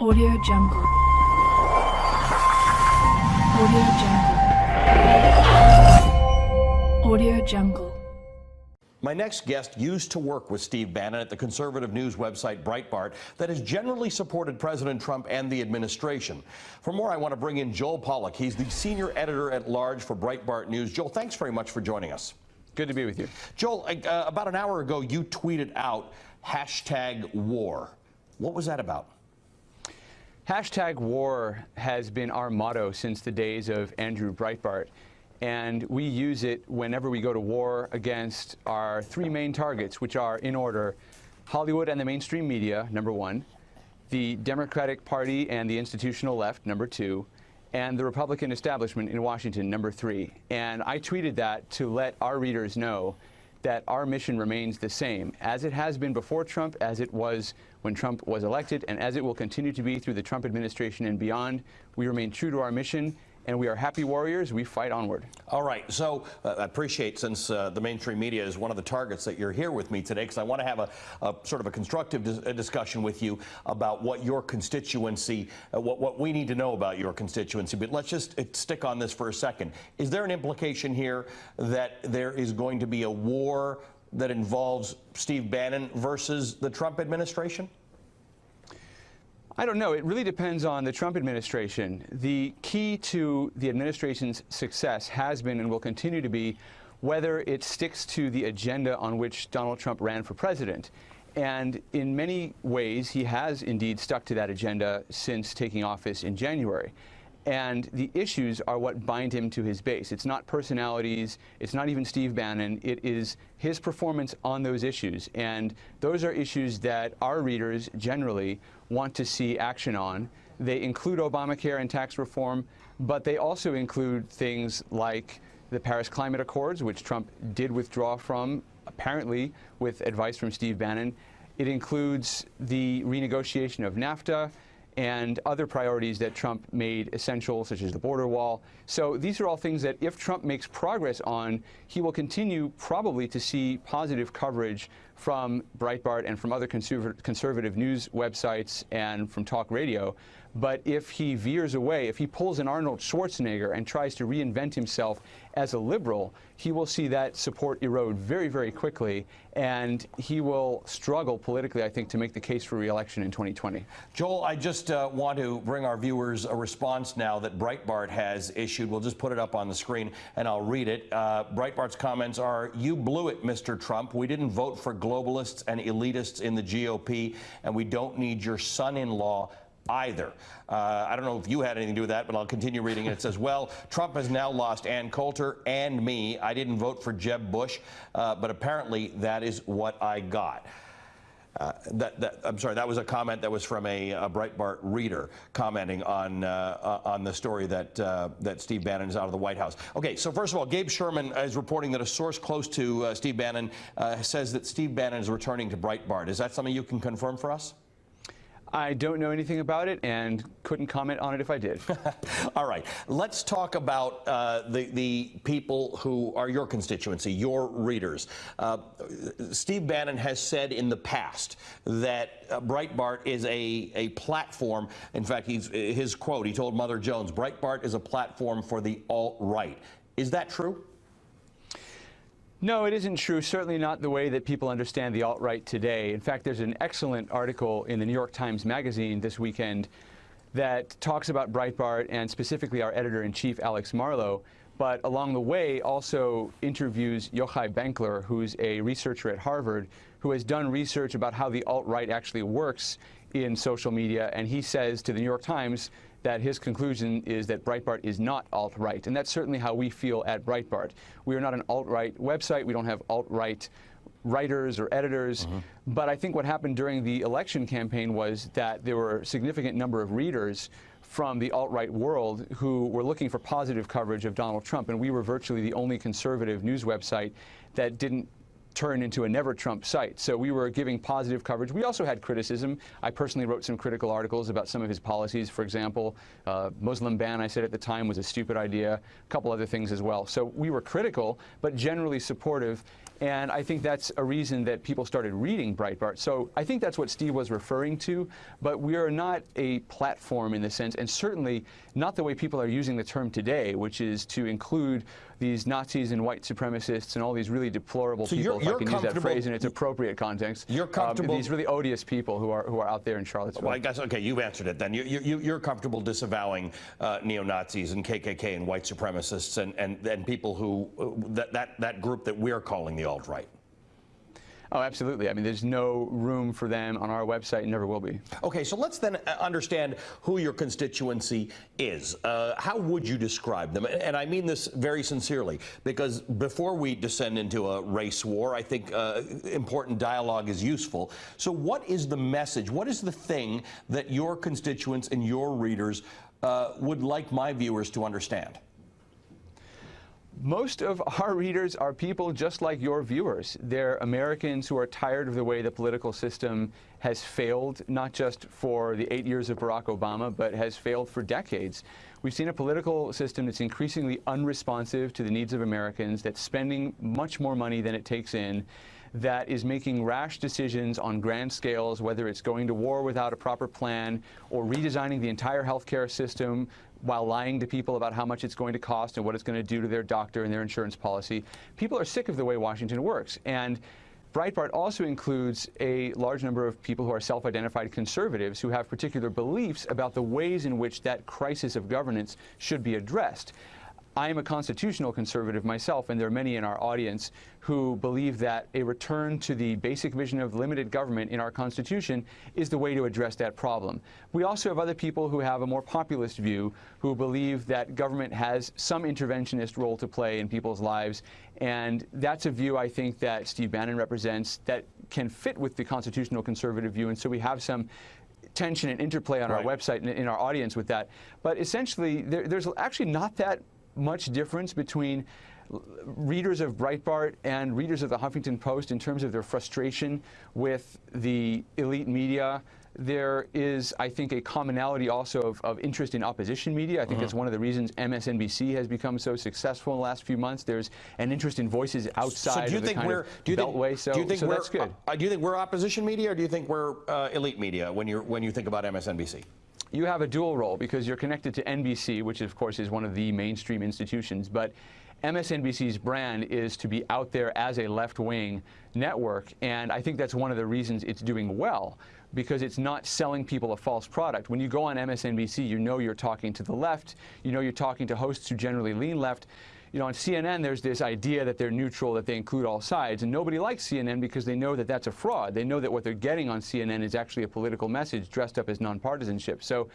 Audio Jungle. Audio Jungle. Audio Jungle. My next guest used to work with Steve Bannon at the conservative news website Breitbart that has generally supported President Trump and the administration. For more, I want to bring in Joel Pollak. He's the senior editor at large for Breitbart News. Joel, thanks very much for joining us. Good to be with you. Joel, uh, about an hour ago, you tweeted out hashtag war. What was that about? Hashtag war has been our motto since the days of Andrew Breitbart and we use it whenever we go to war against our three main targets, which are, in order, Hollywood and the mainstream media, number one, the Democratic Party and the institutional left, number two, and the Republican establishment in Washington, number three. And I tweeted that to let our readers know that our mission remains the same, as it has been before Trump, as it was when Trump was elected, and as it will continue to be through the Trump administration and beyond. We remain true to our mission, and we are happy warriors. We fight onward. All right. So uh, I appreciate since uh, the mainstream media is one of the targets that you're here with me today because I want to have a, a, sort of a constructive dis discussion with you about what your constituency, uh, what, what we need to know about your constituency. But let's just uh, stick on this for a second. Is there an implication here that there is going to be a war that involves Steve Bannon versus the Trump administration? I don't know. It really depends on the Trump administration. The key to the administration's success has been and will continue to be whether it sticks to the agenda on which Donald Trump ran for president. And in many ways, he has indeed stuck to that agenda since taking office in January. And the issues are what bind him to his base. It's not personalities. It's not even Steve Bannon. It is his performance on those issues. And those are issues that our readers generally want to see action on. They include Obamacare and tax reform, but they also include things like the Paris Climate Accords, which Trump did withdraw from, apparently with advice from Steve Bannon. It includes the renegotiation of NAFTA and other priorities that Trump made essential, such as the border wall. So these are all things that if Trump makes progress on, he will continue probably to see positive coverage from Breitbart and from other conservative, news websites and from talk radio. But if he veers away, if he pulls an Arnold Schwarzenegger and tries to reinvent himself as a liberal, he will see that support erode very, very quickly, and he will struggle politically, I think, to make the case for reelection in 2020. Joel, I just uh, want to bring our viewers a response now that Breitbart has issued. We'll just put it up on the screen, and I'll read it. Uh, Breitbart's comments are, you blew it, Mr. Trump. We didn't vote for globalists and elitists in the GOP, and we don't need your son-in-law either. Uh, I don't know if you had anything to do with that, but I'll continue reading it. It says, well, Trump has now lost Ann Coulter and me. I didn't vote for Jeb Bush, uh, but apparently that is what I got. Uh, that, that, I'm sorry, that was a comment that was from a, a Breitbart reader commenting on uh, uh, on the story that uh, that Steve Bannon is out of the White House. Okay, so first of all, Gabe Sherman is reporting that a source close to uh, Steve Bannon uh, says that Steve Bannon is returning to Breitbart. Is that something you can confirm for us? I don't know anything about it and couldn't comment on it if I did. All right. Let's talk about uh, the, the people who are your constituency, your readers. Uh, Steve Bannon has said in the past that uh, Breitbart is a, a platform. In fact, he's, his quote, he told Mother Jones, Breitbart is a platform for the alt-right. Is that true? No, it isn't true. Certainly not the way that people understand the alt-right today. In fact, there's an excellent article in the New York Times Magazine this weekend that talks about Breitbart and specifically our editor-in-chief, Alex Marlow, but along the way also interviews Yochai Benkler, who's a researcher at Harvard, who has done research about how the alt-right actually works in social media, and he says to the New York Times that his conclusion is that Breitbart is not alt-right, and that's certainly how we feel at Breitbart. We are not an alt-right website. We don't have alt-right writers or editors. Mm -hmm. But I think what happened during the election campaign was that there were a significant number of readers from the alt-right world who were looking for positive coverage of Donald Trump, and we were virtually the only conservative news website that didn't turn into a never Trump site. So we were giving positive coverage. We also had criticism. I personally wrote some critical articles about some of his policies. For example, uh, Muslim ban, I said at the time, was a stupid idea. A couple other things as well. So we were critical, but generally supportive. And I think that's a reason that people started reading Breitbart. So I think that's what Steve was referring to. But we are not a platform in the sense, and certainly not the way people are using the term today, which is to include these Nazis and white supremacists and all these really deplorable So people, I you're can use that comfortable- phrase in its appropriate context. You're Um, comfortable- these really odious people who are who are out there in Charlottesville. Well, I guess, okay, you've answered it then. You, you, you're comfortable disavowing uh, neo-Nazis and KKK and white supremacists and, and, and people who, uh, that, that, that group that we're calling the alt-right. Oh, absolutely. I mean, there's no room for them on our website and never will be. Okay, so let's then uh, understand who your constituency is. Uh, how would you describe them? And I mean this very sincerely, because before we descend into a race war, I think uh, important dialogue is useful. So, what is the message? What is the thing that your constituents and your readers uh, would like my viewers to understand? Most of our readers are people just like your viewers. They're Americans who are tired of the way the political system has failed, not just for the eight years of Barack Obama, but has failed for decades. We've seen a political system that's increasingly unresponsive to the needs of Americans, that's spending much more money than it takes in, that is making rash decisions on grand scales, whether it's going to war without a proper plan or redesigning the entire healthcare system while lying to people about how much it's going to cost and what it's going to do to their doctor and their insurance policy. People are sick of the way Washington works. And Breitbart also includes a large number of people who are self-identified conservatives who have particular beliefs about the ways in which that crisis of governance should be addressed. I am a constitutional conservative myself, and there are many in our audience who believe that a return to the basic vision of limited government in our Constitution is the way to address that problem. We also have other people who have a more populist view who believe that government has some interventionist role to play in people's lives, and that's a view I think that Steve Bannon represents that can fit with the constitutional conservative view, and so we have some tension and interplay on Right. our website and in our audience with that. But essentially, there, there's actually not that much difference between readers of Breitbart and readers of the Huffington Post in terms of their frustration with the elite media. There is, I think, a commonality also of, of interest in opposition media. I think that's one of the reasons MSNBC has become so successful in the last few months. There's an interest in voices outside so do you of the think kind we're do you think, beltway. So, do you think so we're that's good. uh, do you think we're opposition media or do you think we're uh, elite media when you when you think about MSNBC? You have a dual role because you're connected to NBC, which of course is one of the mainstream institutions, but MSNBC's brand is to be out there as a left-wing network, and I think that's one of the reasons it's doing well because it's not selling people a false product. When you go on MSNBC, you know you're talking to the left, you know you're talking to hosts who generally lean left. You know, on CNN, there's this idea that they're neutral, that they include all sides, and nobody likes CNN because they know that that's a fraud. They know that what they're getting on CNN is actually a political message dressed up as nonpartisanship. So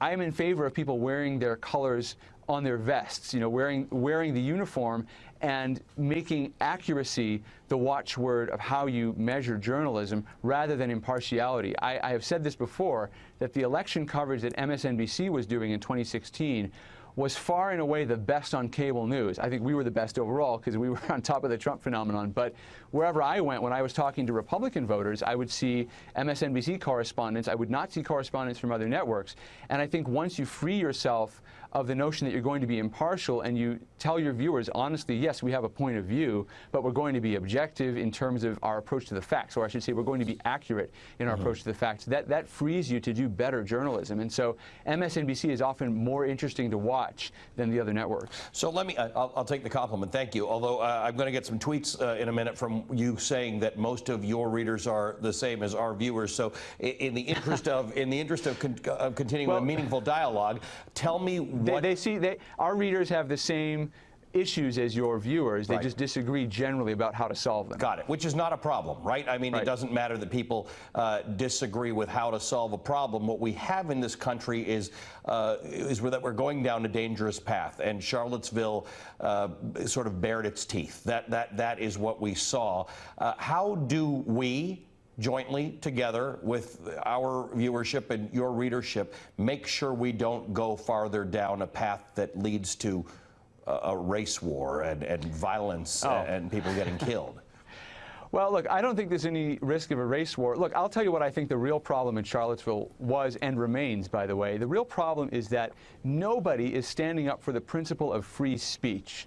I am in favor of people wearing their colors on their vests, you know, wearing, wearing the uniform and making accuracy the watchword of how you measure journalism rather than impartiality. I, I have said this before, that the election coverage that MSNBC was doing in 2016 was far and away the best on cable news. I think we were the best overall because we were on top of the Trump phenomenon. But wherever I went, when I was talking to Republican voters, I would see MSNBC correspondents. I would not see correspondents from other networks. And I think once you free yourself of the notion that you're going to be impartial and you tell your viewers honestly, yes, we have a point of view, but we're going to be objective in terms of our approach to the facts, or I should say, we're going to be accurate in our approach to the facts. That that frees you to do better journalism, and so MSNBC is often more interesting to watch than the other networks. So let me, I'll, I'll take the compliment, thank you. Although uh, I'm going to get some tweets uh, in a minute from you saying that most of your readers are the same as our viewers. So in the interest of, in the interest of, con- of continuing Well- a meaningful dialogue, tell me They, they see they, our readers have the same issues as your viewers. They Right. just disagree generally about how to solve them. Got it, which is not a problem, right? I mean, it doesn't matter that people uh, disagree with how to solve a problem. What we have in this country is uh, is that we're going down a dangerous path, and Charlottesville uh, sort of bared its teeth. That that that is what we saw. Uh, how do we? Jointly, together with our viewership and your readership, make sure we don't go farther down a path that leads to a, race war and, and violence Oh. and people getting killed. Well, look, I don't think there's any risk of a race war. Look, I'll tell you what I think the real problem in Charlottesville was and remains, by the way. The real problem is that nobody is standing up for the principle of free speech.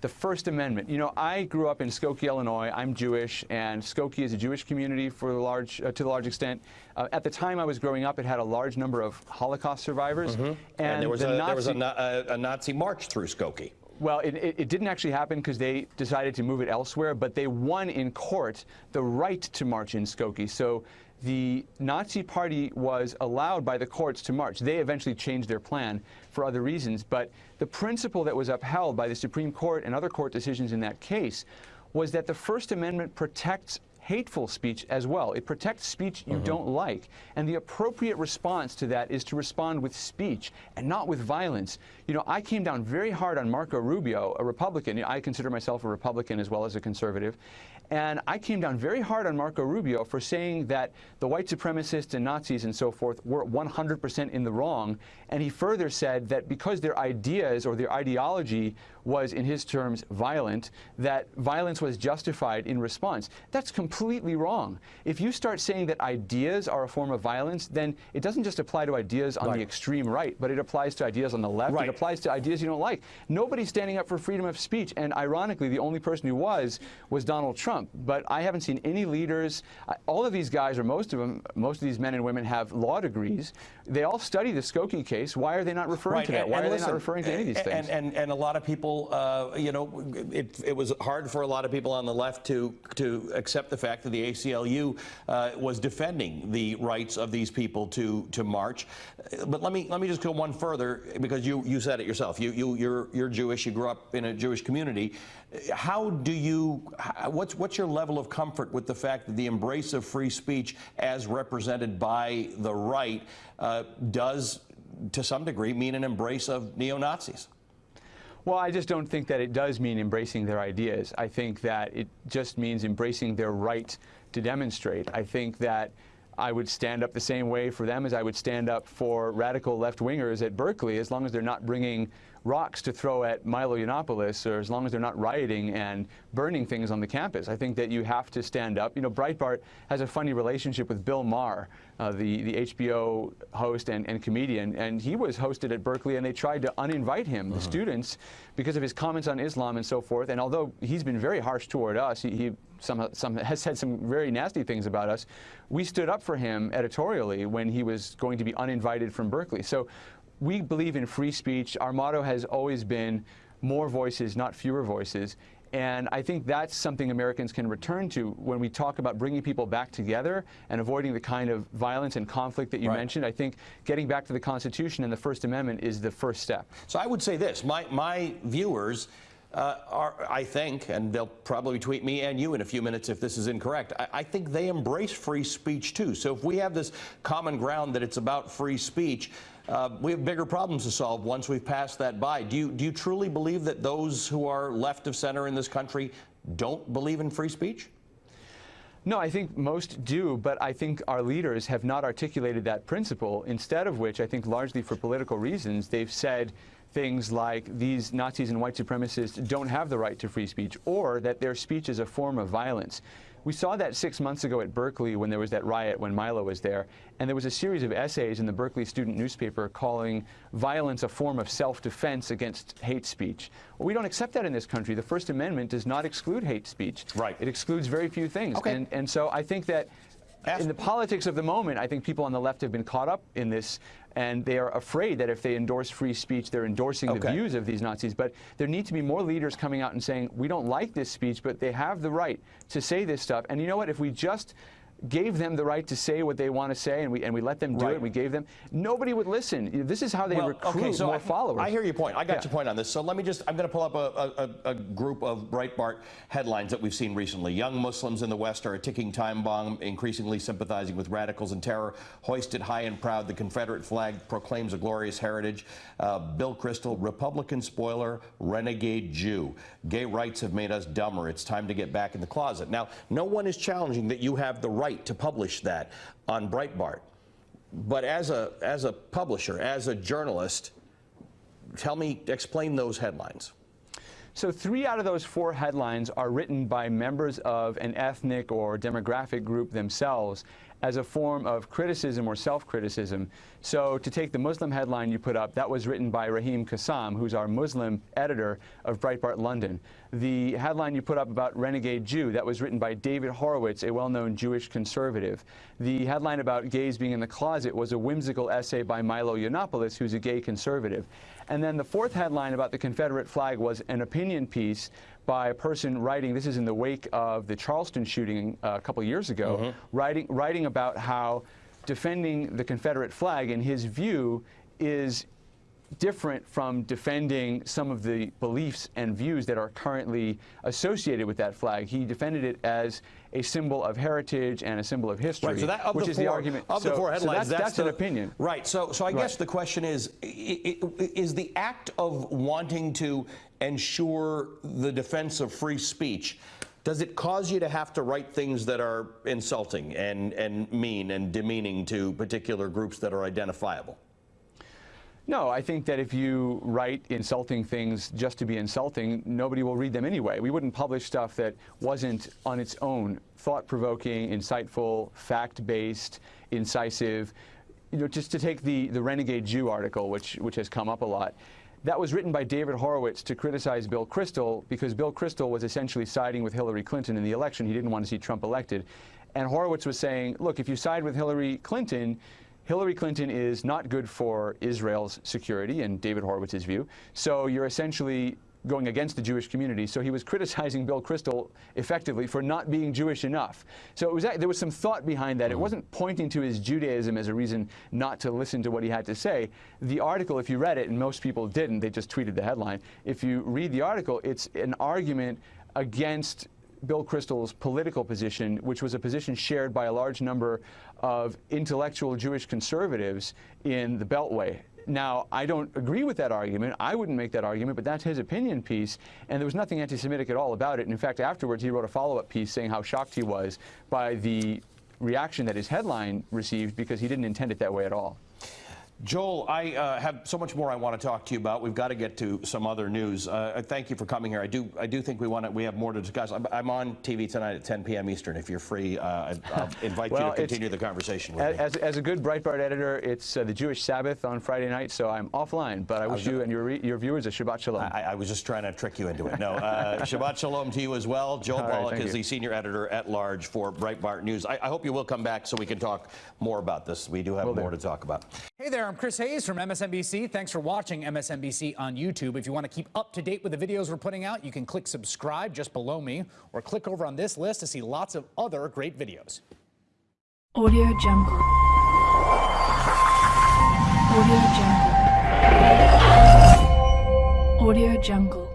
The First Amendment. You know, I grew up in Skokie, Illinois. I'm Jewish, and Skokie is a Jewish community for large, uh, to a large extent. Uh, at the time I was growing up, it had a large number of Holocaust survivors. And, there was, the a, there was a, a, a Nazi march through Skokie. Well, it, it, didn't actually happen because they decided to move it elsewhere, but they won in court the right to march in Skokie. So the Nazi Party was allowed by the courts to march. They eventually changed their plan for other reasons, but the principle that was upheld by the Supreme Court and other court decisions in that case was that the First Amendment protects hateful speech as well. It protects speech you mm-hmm. don't like. And the appropriate response to that is to respond with speech and not with violence. You know, I came down very hard on Marco Rubio, a Republican. I consider myself a Republican as well as a conservative. And I came down very hard on Marco Rubio for saying that the white supremacists and Nazis and so forth were 100% in the wrong. And he further said that because their ideas or their ideology was, in his terms, violent, that violence was justified in response. That's completely wrong. If you start saying that ideas are a form of violence, then it doesn't just apply to ideas on Right. the extreme right, but it applies to ideas on the left. Right. It applies to ideas you don't like. Nobody's standing up for freedom of speech, and ironically, the only person who was was Donald Trump. But I haven't seen any leaders. All of these guys, or most of them, most of these men and women, have law degrees. They all study the Skokie case. Why are they not referring to that? Why are they not referring to any of these things? and? And, and a lot of people, uh, you know, it, it was hard for a lot of people on the left to to accept the fact that the ACLU uh, was defending the rights of these people to to march. But let me let me just go one further because you you said it yourself. You you you're you're Jewish. You grew up in a Jewish community. How do you? What's what's your level of comfort with the fact that the embrace of free speech, as represented by the right, uh, does to some degree mean an embrace of neo Nazis? Well, I just don't think that it does mean embracing their ideas. I think that it just means embracing their right to demonstrate. I think that I would stand up the same way for them as I would stand up for radical left-wingers at Berkeley, as long as they're not bringing rocks to throw at Milo Yiannopoulos, or as long as they're not rioting and burning things on the campus. I think that you have to stand up. You know, Breitbart has a funny relationship with Bill Maher, uh, the, the HBO host and, and comedian, and he was hosted at Berkeley, and they tried to uninvite him, the students, because of his comments on Islam and so forth. And although he's been very harsh toward us, he, he some, some, has said some very nasty things about us. We stood up for him editorially when he was going to be uninvited from Berkeley. So we believe in free speech. Our motto has always been more voices, not fewer voices. And I think that's something Americans can return to when we talk about bringing people back together and avoiding the kind of violence and conflict that you Right. mentioned. I think getting back to the Constitution and the First Amendment is the first step. So I would say this: my my viewers. Uh, are, I think, and they'll probably tweet me and you in a few minutes if this is incorrect. I, I think they embrace free speech too. So if we have this common ground that it's about free speech, uh, we have bigger problems to solve once we've passed that by. Do you do you truly believe that those who are left of center in this country don't believe in free speech? No, I think most do, but I think our leaders have not articulated that principle, instead of which, I think largely for political reasons, they've said things like these Nazis and white supremacists don't have the right to free speech, or that their speech is a form of violence. We saw that six months ago at Berkeley when there was that riot when Milo was there, and there was a series of essays in the Berkeley student newspaper calling violence a form of self-defense against hate speech. Well, we don't accept that in this country. The First Amendment does not exclude hate speech. Right. It excludes very few things. Okay. And, and so I think that Ask- in the politics of the moment, I think people on the left have been caught up in this, and they are afraid that if they endorse free speech, they're endorsing the views of these Nazis. But there need to be more leaders coming out and saying, we don't like this speech, but they have the right to say this stuff. And you know what? If we just gave them the right to say what they want to say and we, and we let them do Right. it, we gave them, nobody would listen. This is how they recruit more I, followers. I hear your point. I got Yeah. your point on this. So let me just, I'm going to pull up a, a, a group of Breitbart headlines that we've seen recently. Young Muslims in the West are a ticking time bomb, increasingly sympathizing with radicals and terror. Hoisted high and proud, the Confederate flag proclaims a glorious heritage. Uh, Bill Kristol, Republican spoiler, renegade Jew. Gay rights have made us dumber. It's time to get back in the closet. Now, no one is challenging that you have the right to publish that on Breitbart. But as a, as a publisher, as a journalist, tell me, explain those headlines. So three out of those four headlines are written by members of an ethnic or demographic group themselves as a form of criticism or self-criticism. So to take the Muslim headline you put up, that was written by Raheem Kassam, who's our Muslim editor of Breitbart London. The headline you put up about renegade Jew, that was written by David Horowitz, a well-known Jewish conservative. The headline about gays being in the closet was a whimsical essay by Milo Yiannopoulos, who's a gay conservative. And then the fourth headline about the Confederate flag was an opinion piece by a person writing, this is in the wake of the Charleston shooting uh, a couple years ago, mm -hmm. writing, writing about how defending the Confederate flag, in his view, is different from defending some of the beliefs and views that are currently associated with that flag. He defended it as a symbol of heritage and a symbol of history, right, so that, which the is four, the argument. Of so, the four headlines, so that's, that's, that's the, an opinion. Right. So, so I right. guess the question is, is the act of wanting to ensure the defense of free speech does it cause you to have to write things that are insulting and, and mean and demeaning to particular groups that are identifiable? No, I think that if you write insulting things just to be insulting, nobody will read them anyway. We wouldn't publish stuff that wasn't on its own thought-provoking, insightful, fact-based, incisive. You know, just to take the, the Renegade Jew article, which, which has come up a lot, that was written by David Horowitz to criticize Bill Kristol because Bill Kristol was essentially siding with Hillary Clinton in the election. He didn't want to see Trump elected. And Horowitz was saying, look, if you side with Hillary Clinton, Hillary Clinton is not good for Israel's security, in David Horowitz's view. So you're essentially going against the Jewish community. So he was criticizing Bill Kristol effectively for not being Jewish enough. So it was there was some thought behind that. It mm-hmm. wasn't pointing to his Judaism as a reason not to listen to what he had to say. The article, if you read it, and most people didn't, they just tweeted the headline. If you read the article, it's an argument against Bill Kristol's political position, which was a position shared by a large number of intellectual Jewish conservatives in the Beltway. Now, I don't agree with that argument. I wouldn't make that argument, but that's his opinion piece, and there was nothing anti-Semitic at all about it. And in fact, afterwards, he wrote a follow-up piece saying how shocked he was by the reaction that his headline received because he didn't intend it that way at all. Joel, I uh, have so much more I want to talk to you about. We've got to get to some other news. Uh, thank you for coming here. I do, I do think we want to, we have more to discuss. I'm, I'm on TV tonight at 10 p.m. Eastern. If you're free, uh, I'll invite well, you to continue the conversation with as, me. As a good Breitbart editor, it's uh, the Jewish Sabbath on Friday night, so I'm offline. But I wish you and your your viewers a Shabbat Shalom. I, I, was just trying to trick you into it. No, uh, Shabbat Shalom to you as well. Joel All Pollak right, is you. the senior editor at large for Breitbart News. I, I, hope you will come back so we can talk more about this. We do have will more do. to talk about. Hey there, I'm Chris Hayes from MSNBC. Thanks for watching MSNBC on YouTube. If you want to keep up to date with the videos we're putting out, you can click subscribe just below me or click over on this list to see lots of other great videos. Audio Jungle. Audio Jungle. Audio Jungle.